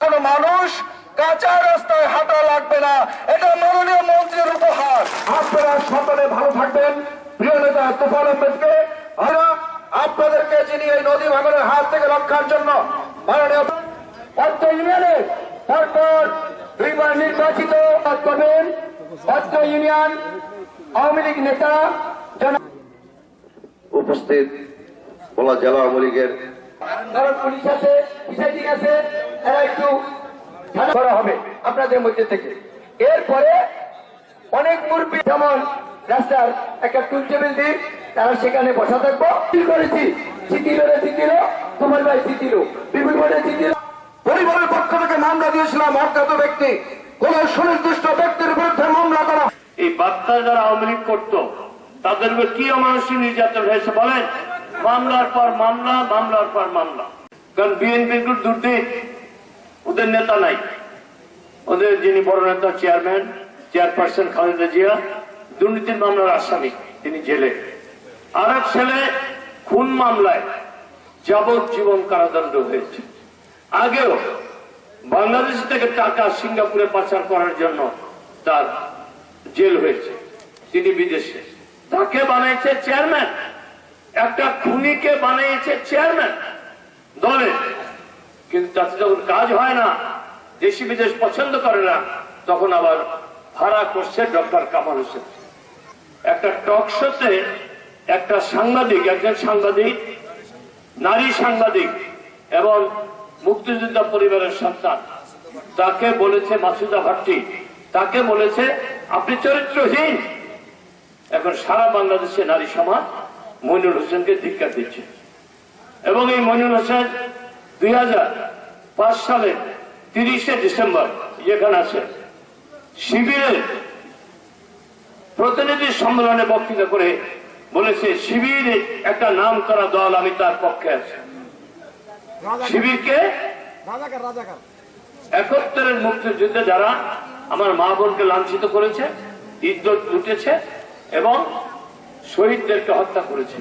কোন মানুষ কাঁচা রাস্তায় হাঁটা লাগবে না। এটা মাননীয় মন্ত্রীর উপহার। আপনারা সকলে ভালো থাকবেন। প্রিয় নেতা তুফান আহমেদকে আপনাদেরকে যিনি এই নদী ভাঙনের হাত থেকে রক্ষার জন্য মাননীয় অত্র ইউনিয়নে তারপর দুইবার নির্বাচিত করবেন অত্র ইউনিয়ন আওয়ামী লীগ নেতা উপস্থিত বলা জেলা আওয়ামী লীগের কারণ পুলিশ আছে আছে এরা একটু করা হবে আপনাদের মধ্যে থেকে। এরপরে অনেক মুরব্বী যেমন রাস্তার একটা টুল টেবিল দিই তারা সেখানে বসা থাকব। কি করেছি? জিতিল রে জিতিল তোমার ভাই জিতিল বিপুল ভাই জিতিল পরিবারের পক্ষ থেকে মামলা দিয়েছিলাম অজ্ঞাত ব্যক্তি। কোন সুনির্দিষ্ট ব্যক্তির বিরুদ্ধে মামলা করা এই বার্তা যারা আওয়ামী লীগ করতো তাদের কি অমানুষিক নির্যাতন হয়েছে বলেন? মামলার পর মামলা, মামলার পর মামলা। কারণ বিএনপি দুর্নীত, ওদের নেতা নাই। ওদের যিনি বড় নেতা, চেয়ারম্যান, চেয়ারপারসন খালেদা জিয়া, দুর্নীতির মামলার আসামি, তিনি জেলে। আর এক ছেলে খুন মামলায় যাবজ্জীবন কারাদণ্ড হয়েছে। আগেও বাংলাদেশ থেকে টাকা সিঙ্গাপুরে পাচার করার জন্য তার জেল হয়েছে। তিনি বিদেশে। তাকে বানিয়েছে চেয়ারম্যান। একটা খুনিকে বানিয়েছে চেয়ারম্যান দলে। কিন্তু তাতে যখন কাজ হয় না দেশি বিদেশ পছন্দ করে না, তখন আবার ভাড়া করছে ডক্টর কামাল হোসেন। একটা টক শোতে একটা সাংবাদিক, একজন সাংবাদিক, নারী সাংবাদিক এবং মুক্তিযোদ্ধা পরিবারের সন্তান, তাকে বলেছে মাসুদা ভাট্টি, তাকে বলেছে, আপনি চরিত্রহীন। এখন সারা বাংলাদেশে নারী সমাজ মইনুল হোসেনকে ধিক্কার দিচ্ছে। এবং এই মইনুল হোসেন দুই পাঁচ সালে তিরিশে ডিসেম্বর যেখানে আছে শিবিরের প্রতিনিধি সম্মেলনে বক্তৃতা করে বলেছে শিবির একটা নাম করা দল আমি তার পক্ষে আছি। শিবিরকে একাত্তরের মুক্তিযুদ্ধে যারা আমার মা বোনকে লাঞ্ছিত করেছে ইজ্জত লুটেছে এবং শহীদদেরকে হত্যা করেছে